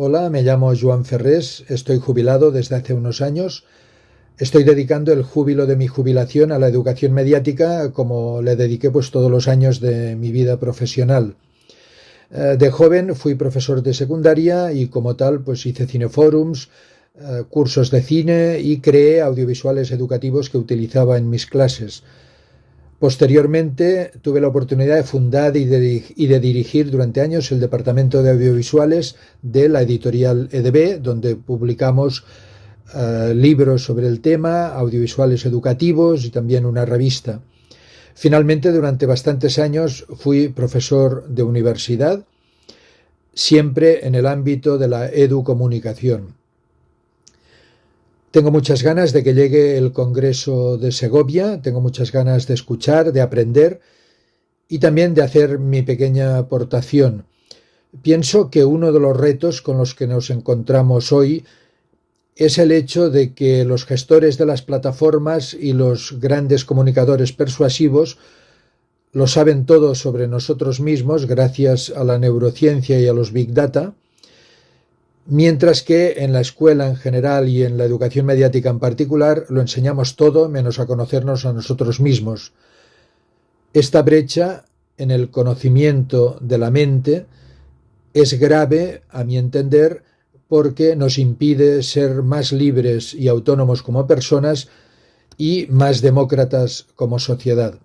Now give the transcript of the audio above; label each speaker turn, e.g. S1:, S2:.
S1: Hola, me llamo Joan Ferrés, estoy jubilado desde hace unos años. Estoy dedicando el júbilo de mi jubilación a la educación mediática como le dediqué pues todos los años de mi vida profesional. Eh, de joven fui profesor de secundaria y como tal pues hice cineforums, eh, cursos de cine y creé audiovisuales educativos que utilizaba en mis clases. Posteriormente tuve la oportunidad de fundar y de, dirigir durante años el departamento de audiovisuales de la editorial EDB, donde publicamos eh, libros sobre el tema, audiovisuales educativos y también una revista. Finalmente, durante bastantes años fui profesor de universidad, siempre en el ámbito de la educomunicación. Tengo muchas ganas de que llegue el Congreso de Segovia, tengo muchas ganas de escuchar, de aprender y también de hacer mi pequeña aportación. Pienso que uno de los retos con los que nos encontramos hoy es el hecho de que los gestores de las plataformas y los grandes comunicadores persuasivos lo saben todo sobre nosotros mismos gracias a la neurociencia y a los big data, Mientras que en la escuela en general y en la educación mediática en particular lo enseñamos todo menos a conocernos a nosotros mismos. Esta brecha en el conocimiento de la mente es grave, a mi entender, porque nos impide ser más libres y autónomos como personas y más demócratas como sociedad.